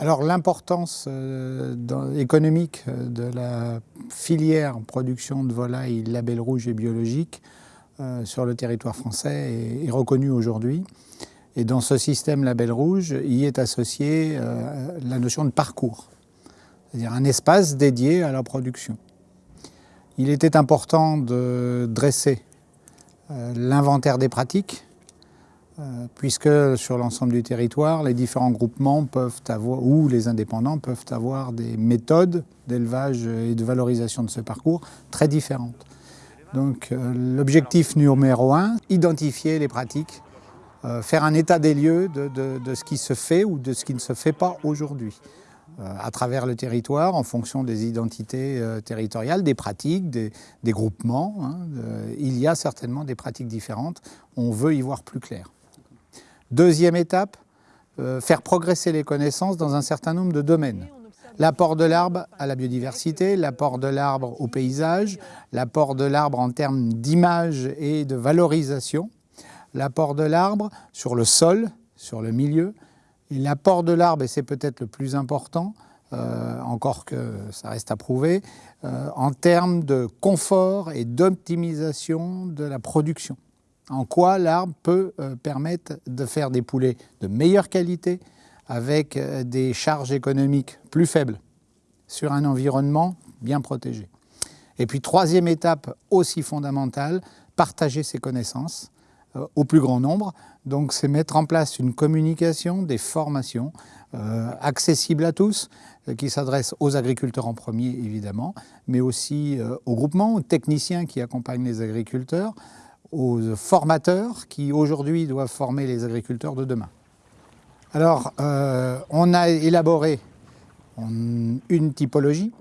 Alors l'importance euh, économique euh, de la filière production de volailles label rouge et biologique euh, sur le territoire français est, reconnue aujourd'hui. Et dans ce système label rouge, y est associée la notion de parcours, c'est-à-dire un espace dédié à la production. Il était important de dresser l'inventaire des pratiques puisque sur l'ensemble du territoire, les différents groupements peuvent avoir, ou les indépendants peuvent avoir des méthodes d'élevage et de valorisation de ce parcours très différentes. Donc euh, l'objectif numéro un, identifier les pratiques, euh, faire un état des lieux de, ce qui se fait ou de ce qui ne se fait pas aujourd'hui à travers le territoire en fonction des identités territoriales, des pratiques, des, groupements. Hein, il y a certainement des pratiques différentes. On veut y voir plus clair. Deuxième étape, euh, faire progresser les connaissances dans un certain nombre de domaines. L'apport de l'arbre à la biodiversité, l'apport de l'arbre au paysage, l'apport de l'arbre en termes d'image et de valorisation, l'apport de l'arbre sur le sol, sur le milieu, et l'apport de l'arbre, et c'est peut-être le plus important, euh, encore que ça reste à prouver, euh, en termes de confort et d'optimisation de la production en quoi l'arbre peut euh, permettre de faire des poulets de meilleure qualité avec euh, des charges économiques plus faibles sur un environnement bien protégé? Et puis troisième étape aussi fondamentale, partager ses connaissances euh, au plus grand nombre. Donc c'est mettre en place une communication, des formations accessibles à tous, qui s'adressent aux agriculteurs en premier évidemment, mais aussi aux groupements, aux techniciens qui accompagnent les agriculteurs, aux formateurs qui aujourd'hui doivent former les agriculteurs de demain. Alors, euh, on a élaboré une typologie,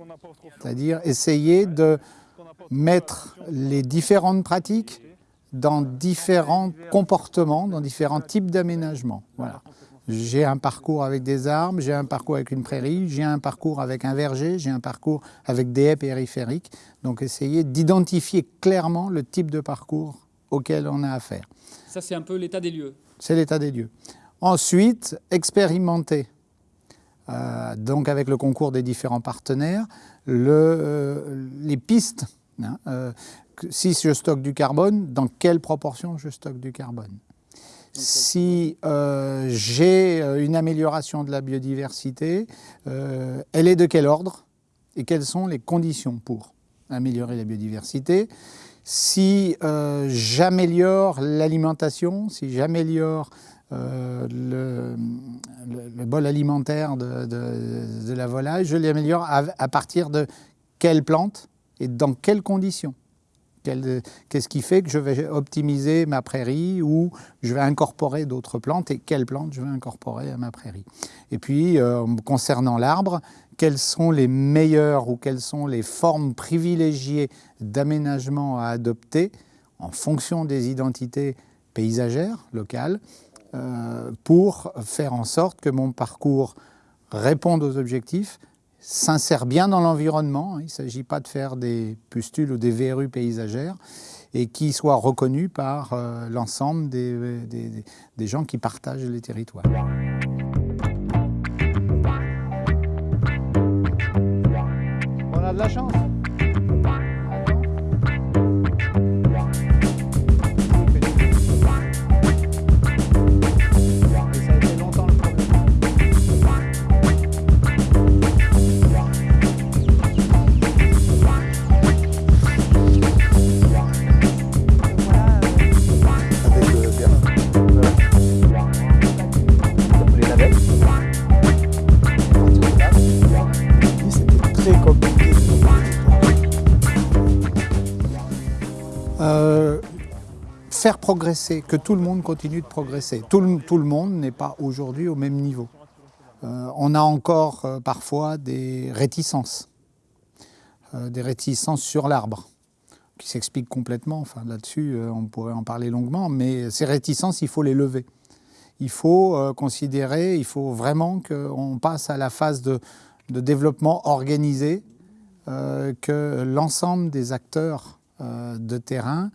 c'est-à-dire essayer de mettre les différentes pratiques dans différents comportements, dans différents types d'aménagements. Voilà. J'ai un parcours avec des arbres, j'ai un parcours avec une prairie, j'ai un parcours avec un verger, j'ai un parcours avec des haies périphériques. Donc essayer d'identifier clairement le type de parcours auquel on a affaire. Ça, c'est un peu l'état des lieux. C'est l'état des lieux. Ensuite, expérimenter, euh, donc avec le concours des différents partenaires, le, euh, les pistes. Hein, euh, si je stocke du carbone, dans quelle proportion je stocke du carbone si j'ai une amélioration de la biodiversité, elle est de quel ordre et quelles sont les conditions pour améliorer la biodiversité si euh, j'améliore l'alimentation, si j'améliore euh, le, bol alimentaire de, la volaille, je l'améliore à, partir de quelle plante et dans quelles conditions? Qu'est-ce qui fait que je vais optimiser ma prairie ou je vais incorporer d'autres plantes et quelles plantes je vais incorporer à ma prairie? Et puis, euh, concernant l'arbre, quelles sont les meilleures ou quelles sont les formes privilégiées d'aménagement à adopter en fonction des identités paysagères locales euh, pour faire en sorte que mon parcours réponde aux objectifs, s'insère bien dans l'environnement, il ne s'agit pas de faire des pustules ou des verrues paysagères, et qui soit reconnu par euh, l'ensemble des, des gens qui partagent les territoires. de la chance. Faire progresser, que tout le monde continue de progresser. Tout le, monde n'est pas aujourd'hui au même niveau. Euh, on a encore euh, parfois des réticences, euh, des réticences sur l'arbre, qui s'expliquent complètement. Enfin, là-dessus, on pourrait en parler longuement, mais ces réticences, il faut les lever. Il faut considérer, il faut vraiment qu'on passe à la phase de, de développement organisé, que l'ensemble des acteurs de terrain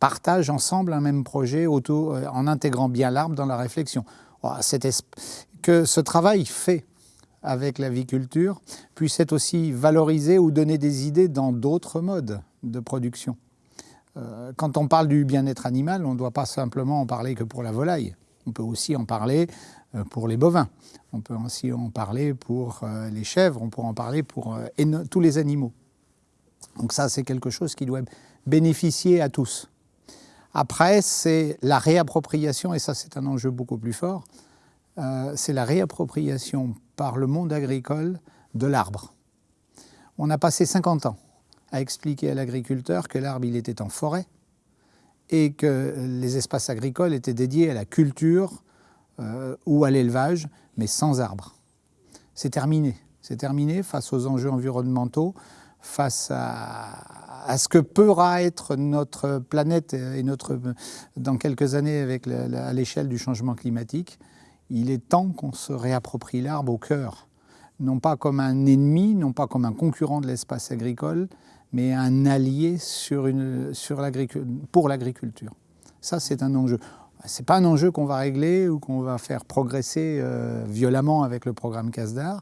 partagent ensemble un même projet en intégrant bien l'arbre dans la réflexion. Que ce travail fait avec l'aviculture puisse être aussi valorisé ou donner des idées dans d'autres modes de production. Euh, quand on parle du bien-être animal, on ne doit pas simplement en parler que pour la volaille. On peut aussi en parler euh, pour les bovins. On peut aussi en parler pour euh, les chèvres, on peut en parler pour tous les animaux. Donc ça, c'est quelque chose qui doit bénéficier à tous. Après, c'est la réappropriation, et ça c'est un enjeu beaucoup plus fort, c'est la réappropriation par le monde agricole de l'arbre. On a passé 50 ans à expliquer à l'agriculteur que l'arbre il était en forêt et que les espaces agricoles étaient dédiés à la culture euh, ou à l'élevage, mais sans arbres. C'est terminé. C'est terminé face aux enjeux environnementaux, face à, ce que pourra être notre planète et notre, dans quelques années avec à l'échelle du changement climatique. Il est temps qu'on se réapproprie l'arbre au cœur, non pas comme un ennemi, non pas comme un concurrent de l'espace agricole, mais un allié pour l'agriculture. Ça, c'est un enjeu. Ce n'est pas un enjeu qu'on va régler ou qu'on va faire progresser euh, violemment avec le programme CASDAR,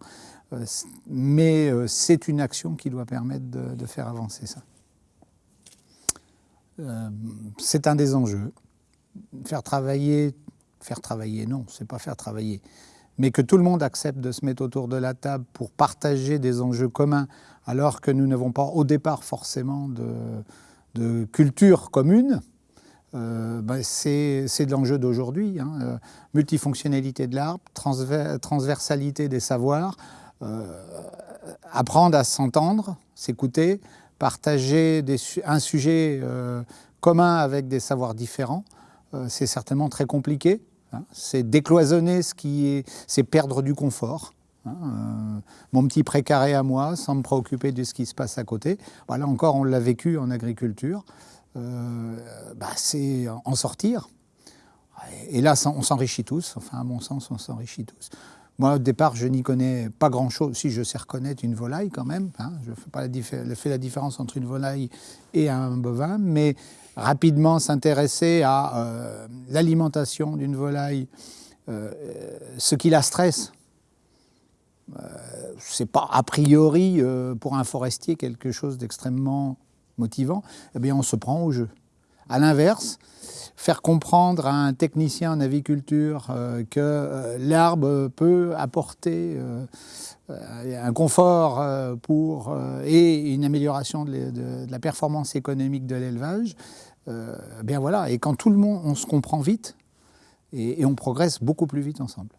euh, mais euh, c'est une action qui doit permettre de, faire avancer ça. c'est un des enjeux. Faire travailler, faire travailler, non, c'est pas faire travailler, mais que tout le monde accepte de se mettre autour de la table pour partager des enjeux communs alors que nous n'avons pas au départ forcément de, culture commune, euh, ben, c'est de l'enjeu d'aujourd'hui. Hein. Euh, multifonctionnalité de l'arbre, transversalité des savoirs, euh, apprendre à s'entendre, s'écouter, partager un sujet commun avec des savoirs différents, c'est certainement très compliqué. Hein. C'est décloisonner ce qui est, c'est perdre du confort. Hein, mon petit précaré à moi, sans me préoccuper de ce qui se passe à côté. Voilà, encore, on l'a vécu en agriculture. Euh, bah, c'est en sortir. Et là, on s'enrichit tous. Enfin, à mon sens, on s'enrichit tous. Moi, au départ, je n'y connais pas grand-chose. Si je sais reconnaître une volaille quand même, hein, je fais, pas la différence entre une volaille et un bovin, mais rapidement s'intéresser à euh, l'alimentation d'une volaille, ce qui la stresse, euh, c'est pas a priori euh, pour un forestier quelque chose d'extrêmement motivant, eh bien on se prend au jeu. À l'inverse, faire comprendre à un technicien en aviculture euh, que l'arbre peut apporter un confort pour, et une amélioration de, la performance économique de l'élevage, eh bien voilà, et quand tout le monde, on se comprend vite et on progresse beaucoup plus vite ensemble.